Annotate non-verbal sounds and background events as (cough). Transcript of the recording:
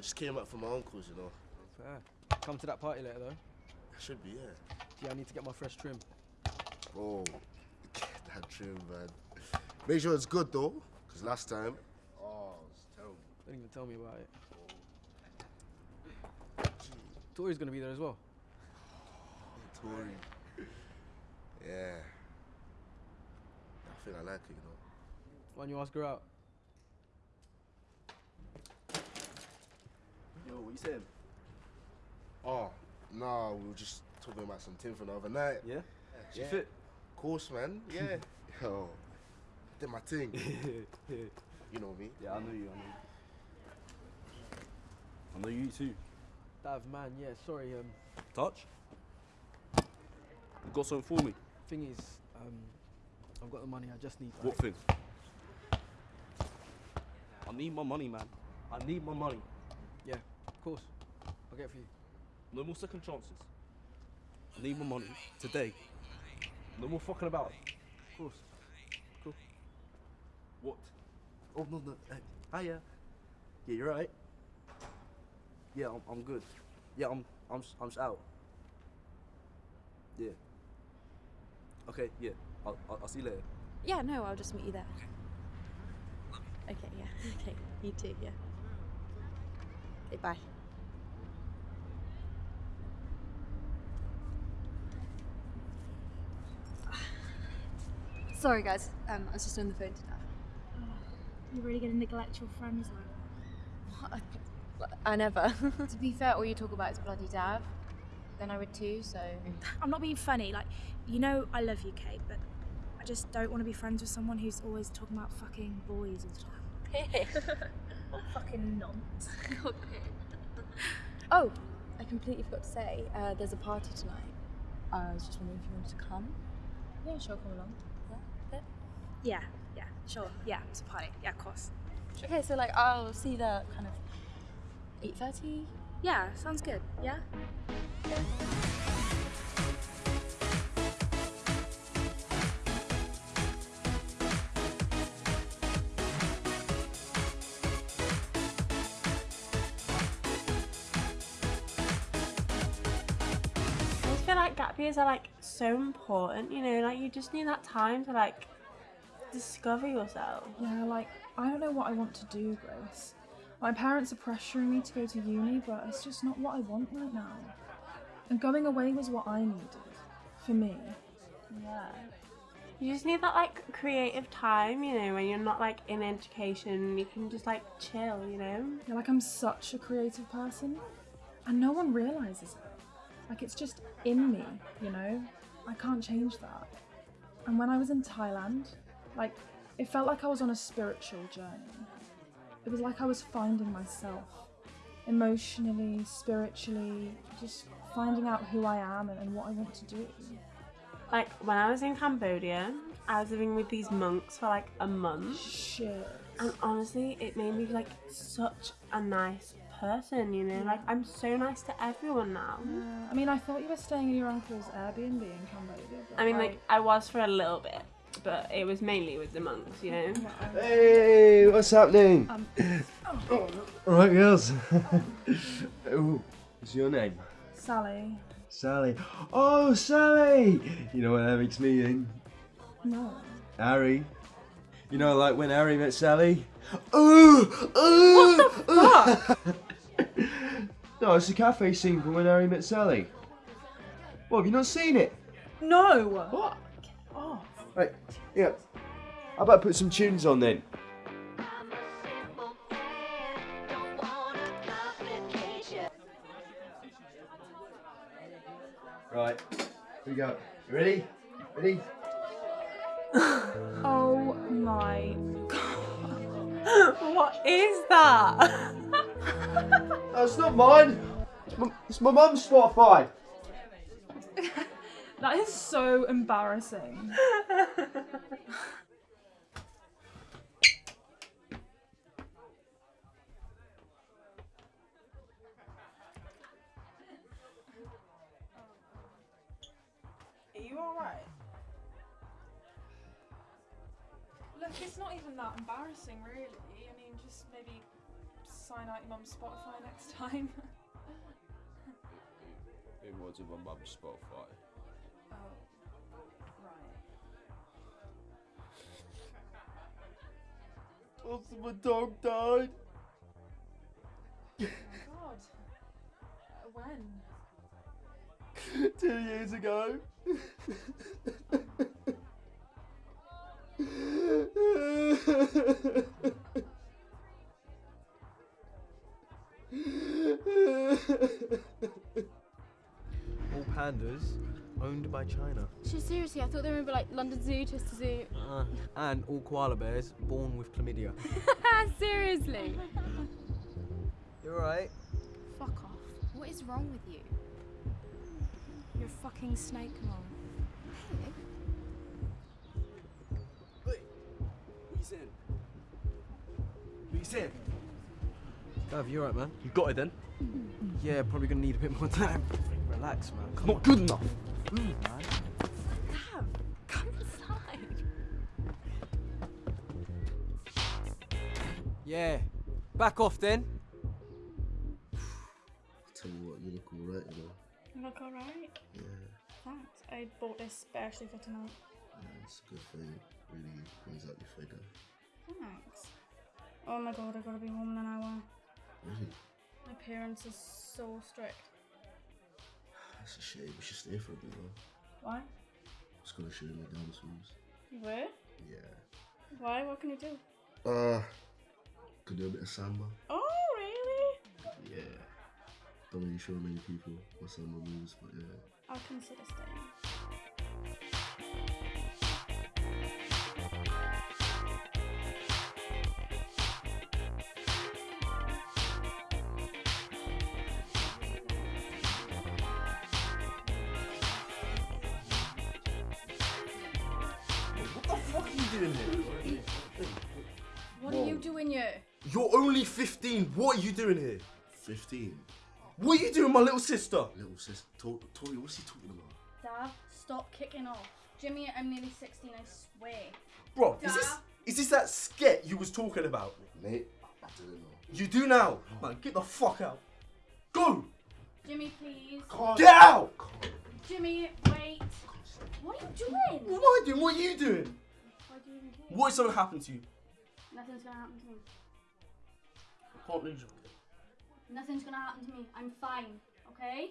just came up from my uncle's, you know. Fair. Come to that party later though. I should be, yeah. Yeah, I need to get my fresh trim. Oh, get that trim, man. Make sure it's good though, because last time, oh, it's terrible. Don't even tell me about it. Tori's gonna be there as well. (sighs) Tori. Yeah. I think I like it, you know. Why don't you ask her out? Yo, what you saying? Oh, nah, we were just talking about some thing from the other night. Yeah? She Yeah. fit? Of course, man. (laughs) Yeah. Yo, did my thing. (laughs) You know me. Yeah, I know you, I know you. I know you too. Dav, man, yeah, sorry. Um, Touch? You got something for me? thing is, um, I've got the money. I just need. What thing? I need my money, man. I need my money. Yeah, of course. I'll get it for you. No more second chances. I need my money today. No more fucking about. Of course. Cool. What? Oh no no. Uh, hiya. Yeah, you're right. Yeah, I'm, I'm good. Yeah, I'm I'm I'm s- out. Yeah. Okay. Yeah. I'll I'll, I'll see you later. Yeah, no, I'll just meet you there. Okay, yeah. (laughs) Okay, you too, yeah. Okay, bye. Sorry, guys. Um, I was just on the phone to Dad. You're really gonna neglect your friends like that. (laughs) I never. (laughs) to be fair, all you talk about is bloody Dav. Then I would too, so. (laughs) I'm not being funny. Like, you know, I love you, Kate, but I just don't want to be friends with someone who's always talking about fucking boys all the time. Fucking nonce. (laughs) Oh, I completely forgot to say, uh, there's a party tonight. I was just wondering if you wanted to come. Yeah, sure, come along. Yeah. Yeah, yeah, sure. Yeah, it's a party. Yeah, of course. Okay, so like I'll see you there kind of eight thirty. Yeah, sounds good. Yeah? I like gap years are like so important, you know, like you just need that time to like discover yourself. Yeah, like I don't know what I want to do, Grace. My parents are pressuring me to go to uni, but it's just not what I want right now. And going away was what I needed. For me. Yeah. You just need that like creative time, you know, when you're not like in education, you can just like chill, you know? Yeah, like I'm such a creative person. And no one realizes it. Like it's just in me, you know? I can't change that. And when I was in Thailand, like it felt like I was on a spiritual journey. It was like I was finding myself emotionally, spiritually, just finding out who I am and, and what I want to do. Like when I was in Cambodia, I was living with these monks for like a month. Shit. And honestly, it made me like such a nice person, you know? Like I'm so nice to everyone now. Yeah, I mean, I thought you were staying in your uncle's Airbnb in Cambodia. I mean, like I was for a little bit, but it was mainly with the monks, you know? Hey, what's happening? Um, All right, girls. (laughs) oh, what's your name? Sally. Sally. Oh, Sally! You know what that makes me in? No. Harry. You know, like when Harry met Sally? Ooh! Ooh! What the fuck? (laughs) no, it's the cafe scene from when Harry met Sally. What, have you not seen it? No. What? Oh. Right, yeah. How about put some tunes on then? Right, here we go. You ready? Ready? (laughs) Oh my god. (laughs) what is that? (laughs) That's not mine. It's my, it's my mum's Spotify. (laughs) That is so embarrassing. Are you alright? Look, it's not even that embarrassing, really. I mean, just maybe sign out your mum's Spotify next time. It was my mum's Spotify. oh, right. Also, my dog died. Oh my god. Uh, when? Two years ago. (laughs) pandas owned by China. Shit, seriously, I thought they were gonna like London Zoo, Chester Zoo. Uh, and all koala bears born with chlamydia. (laughs) seriously. You're right. Fuck off. What is wrong with you? You're a fucking snake mom. What you saying? What you saying? Gav, you alright, man? You got it then? Yeah, probably gonna need a bit more time. Relax, man. Come Not good enough. on, man. Gav, come inside. Yeah. Back off then. Tell you what, you look alright, you know. You look alright. Yeah, Thanks. I bought this especially for tonight. yeah, it's a good thing. Really brings out your figure. Thanks. Oh my god, I gotta be home in an hour. Really? My parents are so strict. That's a shame. We should stay for a bit though. Why? Just gonna show you my dance moves. You were? Yeah. Why? What can you do? Uh, could do a bit of samba. Oh, really? Yeah. Don't really show many people my samba moves, but yeah. I'll consider staying. Fuck are here? What are you doing here? You're only 15. What are you doing here? 15. What are you doing, my little sister? Little sis, to- Tori, what's he talking about? Dad, stop kicking off. Jimmy, I'm nearly 16, I swear. Bro, is this is this that sket you was talking about? Mate, I didn't know. You do now. Man, get the fuck out. Go! Jimmy, please. Get out! Jimmy, wait. What are you doing? What am I doing? What are you doing? What is gonna happen to you? Nothing's gonna happen to me. I can't lose you. Nothing's gonna happen to me. I'm fine, okay?